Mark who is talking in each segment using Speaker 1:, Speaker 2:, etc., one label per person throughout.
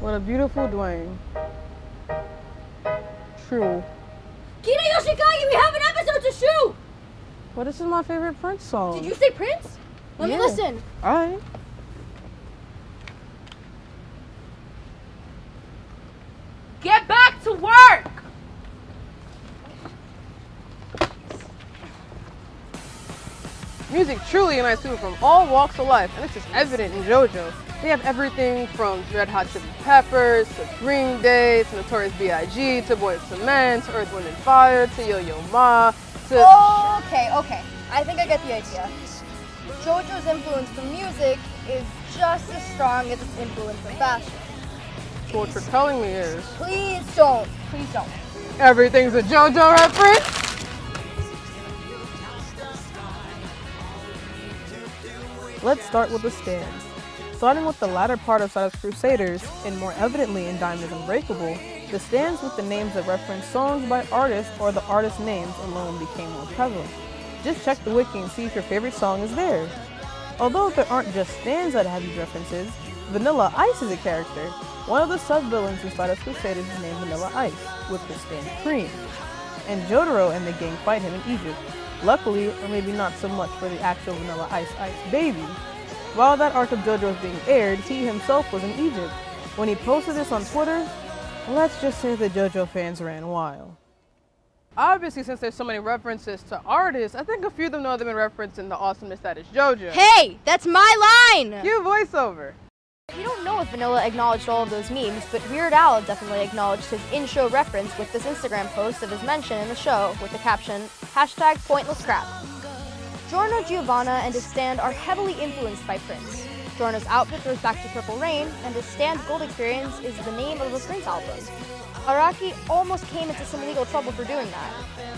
Speaker 1: What a beautiful Duwang. True.
Speaker 2: Kira Yoshikage, we have an episode to shoot!
Speaker 1: This is my favorite Prince song.
Speaker 2: Did you say Prince? Let
Speaker 1: Yeah.
Speaker 2: me listen.
Speaker 1: Alright.
Speaker 2: Get back to work!
Speaker 1: Music truly unites people from all walks of life, and this is evident in JoJo. They have everything from Red Hot Chili Peppers to Green Day to Notorious B.I.G. to Boyz II Men to Earth, Wind and Fire to Yo Yo Ma to
Speaker 3: Okay, okay. I think I get the idea. JoJo's influence from music is just as strong as its influence from fashion.
Speaker 1: what you're telling me is
Speaker 3: Please don't. Please don't.
Speaker 1: everything's a JoJo reference. Let's start with the stands. Starting with the latter part of Stardust Crusaders, and more evidently in Diamond Unbreakable, the stands with the names that reference songs by artists or the artist names alone became more prevalent. Just check the wiki and see if your favorite song is there. Although there aren't just stands that have these references, Vanilla Ice is a character. One of the sub-villains in Stardust Crusaders is named Vanilla Ice, with the stand Cream. And Jotaro and the gang fight him in Egypt. Luckily, or maybe not so much for the actual Vanilla Ice Ice baby, while that arc of JoJo was being aired, he himself was in Egypt. When he posted this on Twitter, let's just say the JoJo fans ran wild. Obviously, since there's so many references to artists, I think a few of them know they've been referenced in the awesomeness that is JoJo.
Speaker 3: Hey, that's my line!
Speaker 1: You voiceover.
Speaker 3: We don't know if Vanilla acknowledged all of those memes, but Weird Al definitely acknowledged his in-show reference with this Instagram post of his mention in the show with the caption, hashtag pointless crap. Giorno Giovanna and his stand are heavily influenced by Prince. Giorno's outfit goes back to Purple Rain, and his stand Gold Experience is the name of a Prince album. Araki almost came into some legal trouble for doing that.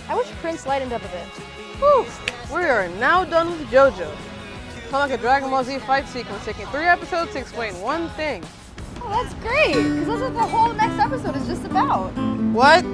Speaker 3: I wish Prince lightened up a bit.
Speaker 1: Whew, we are now done with JoJo. Like a Dragon Ball Z fight sequence, taking three episodes to explain one thing.
Speaker 3: Oh, that's great, because that's what the whole next episode is just about.
Speaker 1: What?